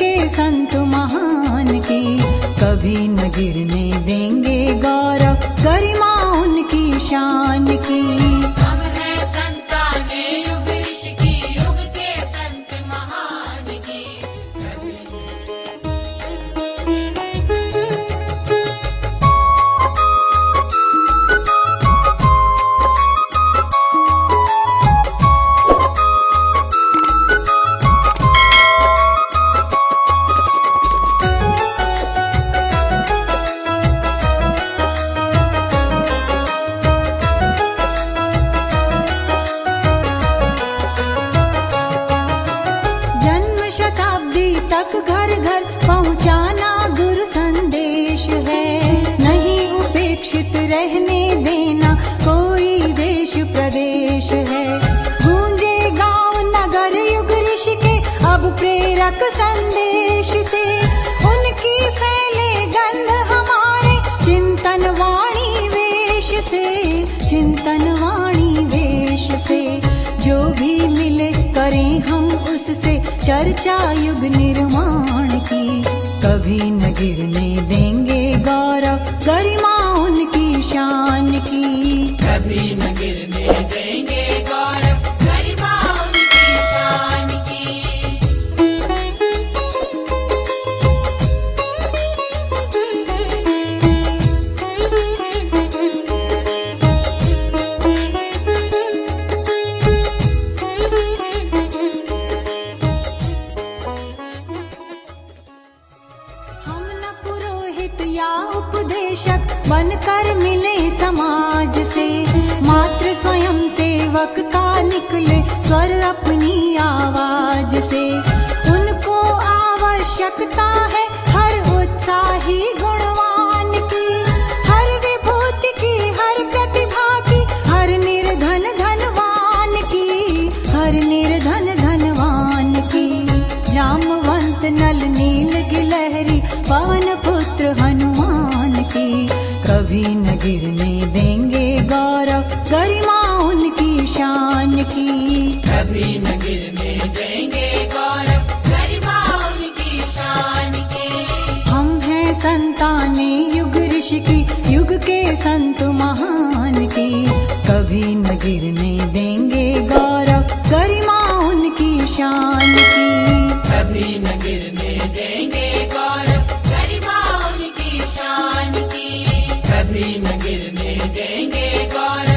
के संत महान की कभी न गिरने देंगे गौरव गरिमा उनकी शान की। शताब्दी तक घर घर पहुंचाना गुरु संदेश है। नहीं उपेक्षित रहने देना कोई देश प्रदेश है। गूंजे गाँव नगर युग ऋषि के अब प्रेरक संदेश से। उनकी फैले गंध हमारे चिंतन वाणी वेश से। चिंतन वाणी वेश से। जो भी मिले करें हम उससे। चर्चा युग निर्माण की कभी न गिरने देंगे गौरव। पुरोहित या उपदेशक बनकर मिले समाज से। मात्र स्वयं सेवक का निकले स्वर अपनी आवाज़ से। गिरने देंगे गौरव गरिमा उनकी शान की। कभी न गिरने देंगे गौरव गरिमा उनकी शान की। हम हैं संताने युग ऋषि की युग के संत महान की। कभी न गिरने देंगे गौरव गरिमा उनकी शान की। कभी न गिरने देंगे भी न गिरने देंगे गौर